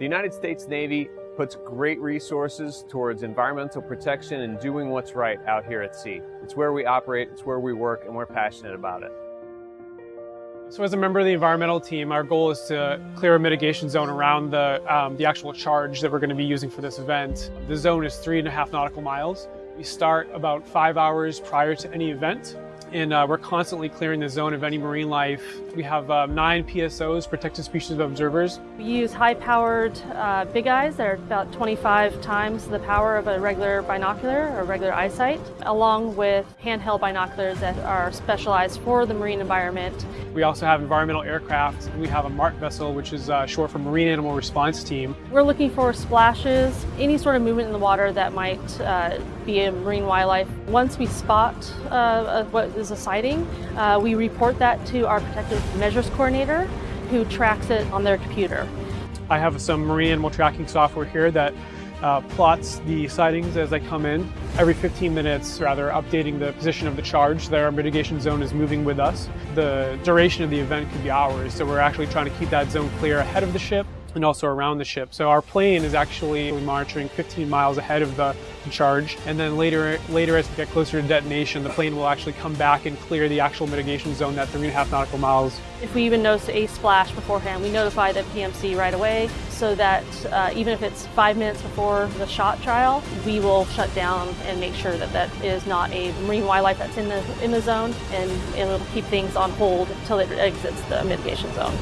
The United States Navy puts great resources towards environmental protection and doing what's right out here at sea. It's where we operate, it's where we work, and we're passionate about it. So as a member of the environmental team, our goal is to clear a mitigation zone around the, um, the actual charge that we're going to be using for this event. The zone is three and a half nautical miles. We start about five hours prior to any event and uh, we're constantly clearing the zone of any marine life. We have um, nine PSOs, protected species observers. We use high-powered uh, big eyes that are about 25 times the power of a regular binocular or regular eyesight, along with handheld binoculars that are specialized for the marine environment. We also have environmental aircraft. We have a MART vessel, which is uh, short for Marine Animal Response Team. We're looking for splashes, any sort of movement in the water that might uh, be a marine wildlife. Once we spot uh, what is a sighting, uh, we report that to our protective measures coordinator who tracks it on their computer. I have some marine animal tracking software here that uh, plots the sightings as they come in. Every 15 minutes, rather, updating the position of the charge that our mitigation zone is moving with us. The duration of the event could be hours, so we're actually trying to keep that zone clear ahead of the ship and also around the ship. So our plane is actually monitoring 15 miles ahead of the, charge. And then later, later as we get closer to detonation, the plane will actually come back and clear the actual mitigation zone, that three and a half nautical miles. If we even notice a splash beforehand, we notify the PMC right away so that uh, even if it's five minutes before the shot trial, we will shut down and make sure that that is not a marine wildlife that's in the, in the zone and it'll keep things on hold until it exits the mitigation zone.